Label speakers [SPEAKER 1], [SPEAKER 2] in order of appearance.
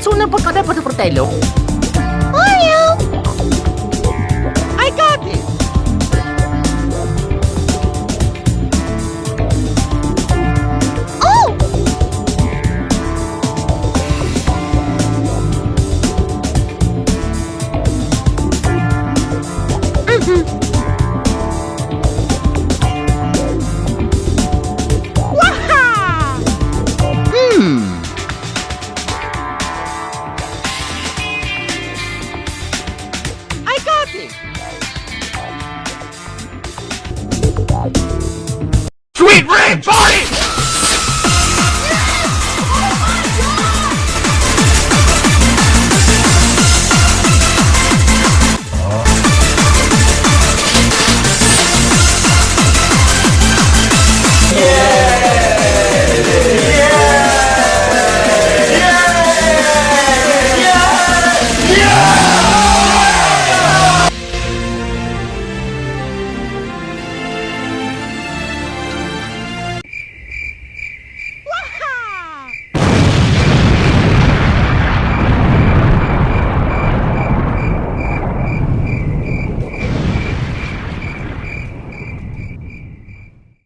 [SPEAKER 1] es una bocada por el portelo. Sweet Red Party!